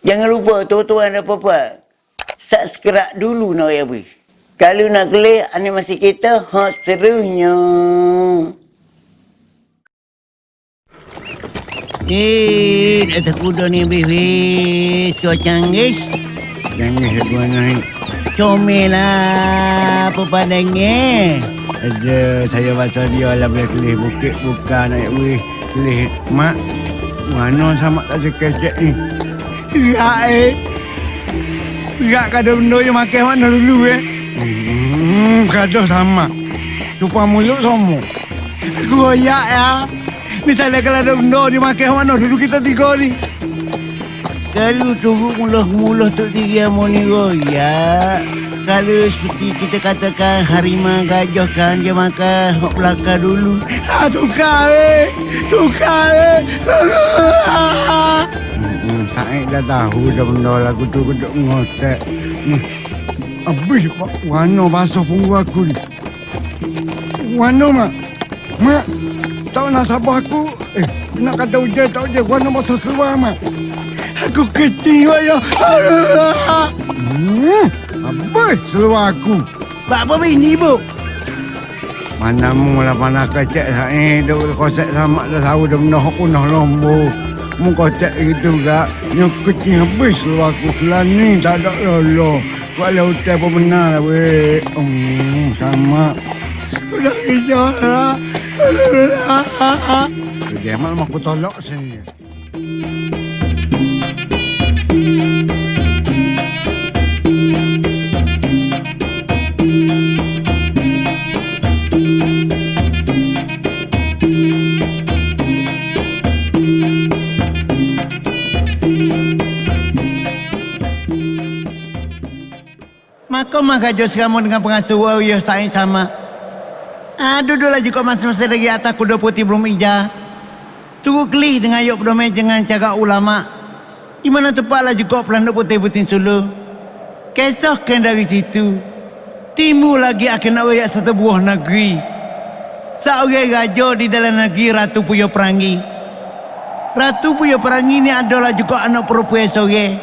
Jangan lupa tuan-tuan dan puan Subscribe dulu nak ya bui. Kalau nak kelih animasi kita hot serunya. Eh, dah kuda ni bis. Kau canggih. Jangan sebuah naik. Comel lah apa padangnya. Ada saya pasal dia lah boleh kelih bukit buka naik wih. Kelih mak. Mana sama tak sekejap ni. Ya eh. Ya kada benda yang makan mana dulu eh. Hmm, kada sama. Cupa mulut semua. Goyak ya. Misalnya kalau ada benda dia makan mana dulu kita tiga ni. Kalau turut mulut-mulut tu tiga mau ni royak. Kalau seperti kita katakan harimau gajah kan dia makan hok belakang dulu. Ah, tukar eh. Tukar eh. saya dah tahu dah benda lagu tu keduk ngotek. Hmm. Habis Pak Wano basuh punggu aku ni. Wano mak. Mak. Tak nak sabar aku. Eh, nak kata hujan tak hujan. Wano basuh seluar mak. Aku kecil ya. Hmm. Habis seluar aku. Pak apa bini ibu? Mana mu lah panah kecek saya duk kosek sama dah tahu dah benda hok punah kocek gitu gak nyukut ni habis lu aku selani tak ada lolo. Kalau hotel pun benar lah weh. Hmm, sama. Udah hijau lah. Dia malah aku tolak sini. Maka jos kamu dengan pengasuh wow ya saing sama. Ah duduklah juga masing-masing lagi atas kuda putih belum ija. Tunggu kelih dengan yuk berdomai dengan cakap ulama. Di mana tepatlah juga pelanduk putih-putih sulu. Kesahkan dari situ. Timbul lagi akan rakyat satu buah negeri. Seorang raja di dalam negeri Ratu Puyo Perangi. Ratu Puyo Perangi ni adalah juga anak perempuan sore.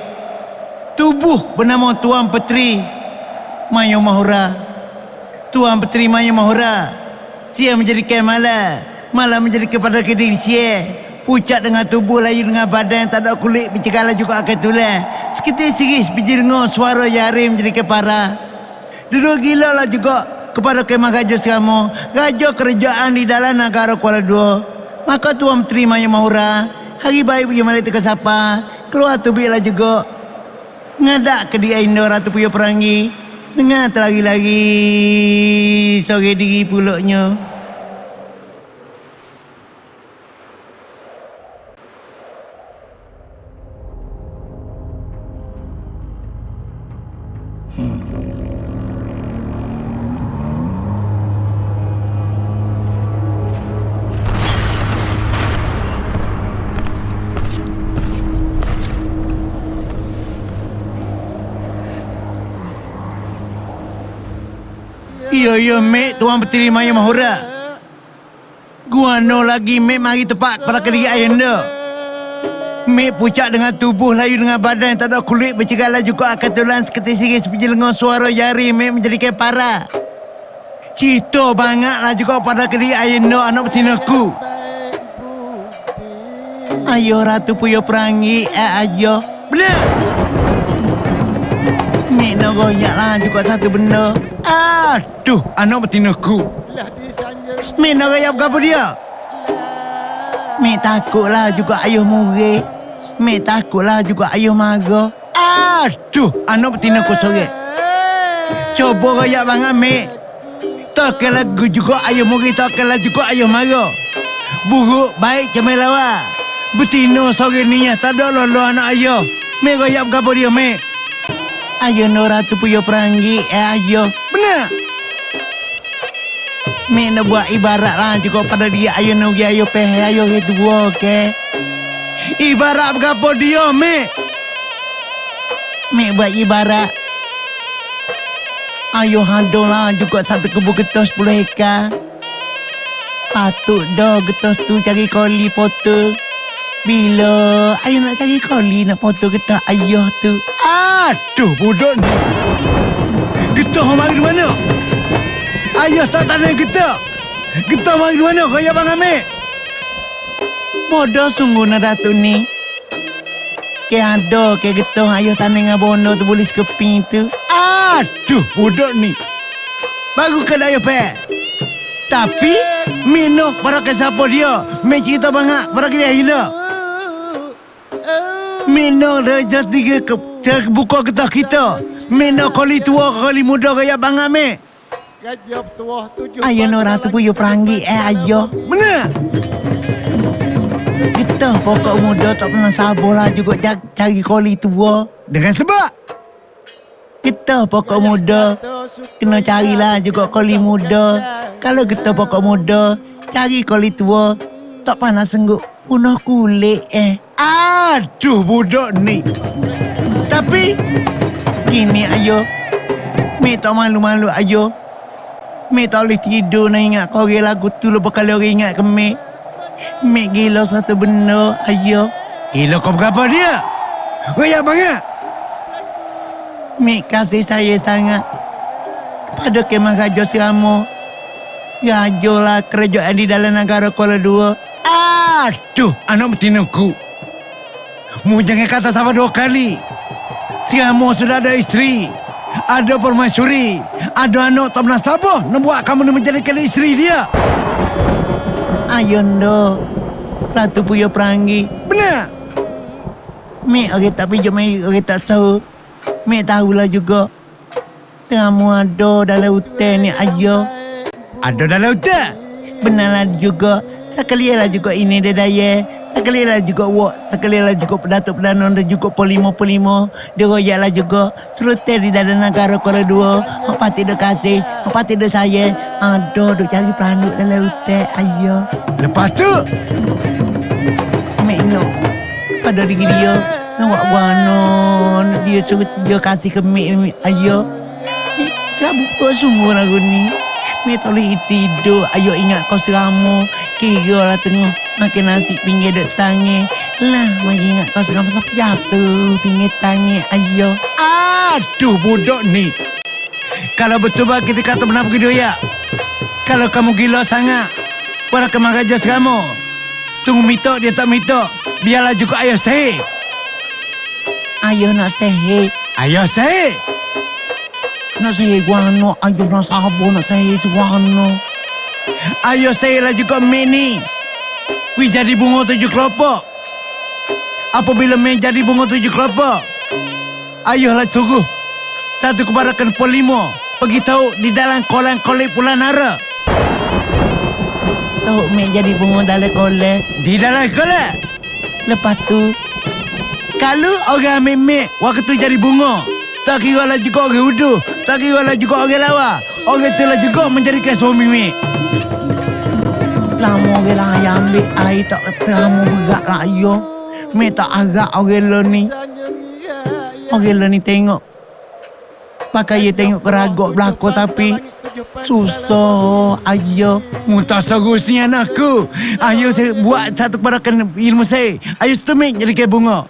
Tubuh bernama Tuan Petri Mayo Mahura. Tuan Petri Mayo Mahura. Sia menjadi kemala. Malah menjadi kepada kediri sia. Pucat dengan tubuh layu dengan badan yang tak ada kulit bercakala juga akan tulang. Seketika siris biji dengar suara yari menjadi kepara. Duduk gila lah juga kepada kemah Raja Seramo. Raja kerajaan di dalam negara Kuala Dua. Maka Tuan Menteri Maya Mahura. Hari baik pergi mari teka sapa. Keluar tu lah juga. Ngadak ke dia Indo Ratu Puyo Perangi. Dengar terlagi-lagi sore diri pulaknya. Iya, iya, Mek. Tuan Petri Maya Mahura. Gua no lagi, Mek. Mari tepat pada kediri ayah anda. Mek pucat dengan tubuh layu dengan badan yang tak ada kulit bercegala juga akan tulang seketika siris seperti lengan suara jari Mek menjadi kepara. Cito bangatlah juga pada kediri ayah anda anak betinaku. Ayo Ratu Puyo Perangi, eh ayo. Benar! Nak goyak lah juga satu benda. Aduh, anak betinaku. Mek nak goyak apa dia? Mek takutlah juga ayah murid. Mek takutlah juga ayah marah. Aduh, anak betinaku sore. Cuba goyak banget, Mek. Takkan lagu juga ayah murid, takkan lah juga ayah marah. Buruk, baik, comel lawa. Betina sore ni tak ada lolo anak ayah. Mek goyak apa dia, Mek? Ayah Nora tu puyo perangi, eh ayah. Benar? Mek nak buat ibarat lah juga pada dia ayah nugi ayah peh ayah itu buah, okay? Ibarat apa dia, Mek? Mek buat ibarat. Ayuh handong lah juga satu kebun getah 10 hektar. Patut dah getah tu cari koli potong. Bila ayah nak cari koli nak foto getah ayah tu. Aduh, bodoh ni. Getah mari di mana? Ayah tak tanya getah. Getah mari di mana? Kau ya bang ambil. Bodoh sungguh nak Datuk ni. Ke ada ke getah ayah tanya dengan bondo tu boleh keping tu. Aduh, bodoh ni. Baru kan ayah pek. Tapi, minuk para ke siapa dia. Mek cerita banyak para ke dia Minuk reja tiga ke, ke buka getah kita. Minuk kali tua kali muda kaya bang ambil. Ayah nak ratu puyo perangi eh ayah. Mana? Kita pokok muda tak pernah sabar lah juga cari, cari koli tua. Dengan sebab. Kita pokok muda kena carilah juga koli muda. Kalau kita pokok muda cari koli tua tak panas senggup punah kulit eh. Aduh, bodoh ni. Tapi, Gini ayo. Mi tak malu-malu ayo. Mi tak boleh tidur nak ingat kau orang lagu tu lepas kali orang ingat ke Mi. Mi gila satu benda ayo. Gila kau berapa dia? Raya banget. Mi kasih saya sangat. Pada kemah Raja Siramo. Raja lah kerajaan di dalam negara Kuala Dua. Aduh, anak betinaku. Mu jangan kata sama dua kali. Si Amo sudah ada isteri. Ada permaisuri. Ada anak tak pernah sabar nak buat kamu menjadikan isteri dia. Ayo ndo. Ratu Puyo Perangi. Benar? Mi orang tak pinjam mi orang tak tahu. Mi tahulah juga. Semua ada dalam hutan ni ayo. Ada dalam hutan. Benarlah juga. Sekali lah juga ini dia daya. Sekali lah juga wak. Sekali lah juga pedatuk perdana dan juga polimo-polimo. Dia royak lah juga. Serutih di dalam negara Kuala Dua. Apa tidak kasih. Apa tidak saya. Aduh, duk cari peranuk dalam hutan. Ayo. Lepas tu, Mek nak. Pada diri dia. Nak buat wanon. Dia suruh dia kasih ke. Mek. Ayo. Saya buka sungguh lagu ni. Boleh tidur. Ayo ingat kau seramu. Kira lah tengah. Makan nasi pinggir dek tangi. Lah, mari ingat kau seramu sampai jatuh. Pinggir tangi. Ayo. aduh bodoh ni. Kalau betul bagi dia kata benar begitu ya. Kalau kamu gila sangat, walau kemar raja kamu. Tunggu mitok dia tak mitok. Biarlah juga ayah sahih. Ayo nak sehat. Ayah sahih. Nak sehat guano. Ayo nak sabar nak sehat guano. Ayah sahih lah juga mini. Wih jadi bunga tujuh kelopak. Apabila main jadi bunga tujuh kelopak. Ayahlah suruh. Satu kebarakan polimo. Pergi tahu di dalam kolam kolek Pulau Nara. Tahu Mek jadi bunga dalam kolek. Di dalam kolek. Lepas tu, Kalau orang mek waktu jadi bunga, tak kira lah juga orang uduh, tak kira lah juga orang lawa. Orang tu lah juga menjadikan suami mek. lama orang yang ambil air tak terama berat lah ayo. Mek tak agak orang lo ni. Orang lo ni tengok. Pakai dia tengok keragok belakang tapi susah ayo. Muntah seterusnya anakku. Ayo saya buat satu kebarakan ilmu saya. Ayo setemik jadikan bunga.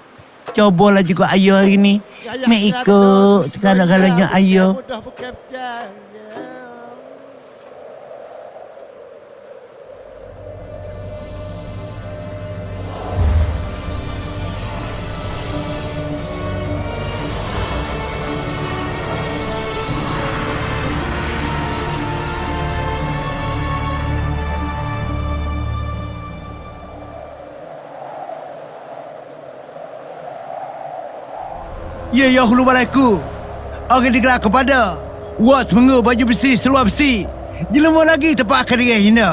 Cobalah juga ayo hari ni. Mek ikut segala-galanya ayo. Ya ya hulu balaiku. Orang digelar kepada Wat mengu baju besi seluar besi. Jelema lagi tempat akan dia hina.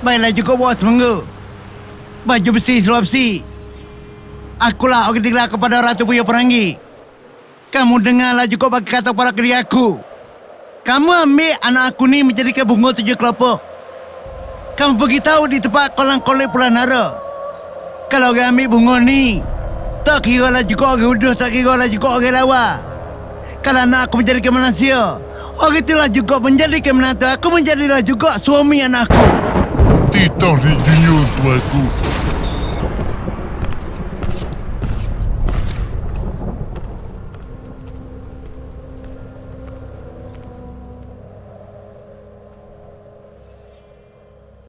Baiklah juga bos menggu. Baju besi seluar besi. Akulah orang digelar kepada Ratu Buya Perangi. Kamu dengarlah juga bagi kata para kiri aku. Kamu ambil anak aku ni menjadikan bunga tujuh kelopak. Kamu pergi tahu di tempat kolam kolek Pulau Nara. Kalau orang ambil bunga ni, tak kira lah juga orang uduh, tak kira lah juga orang lawa. Kalau anak aku menjadi manusia, orang itulah juga menjadi menantu aku menjadilah juga suami anakku. Tidak di junior tuaku.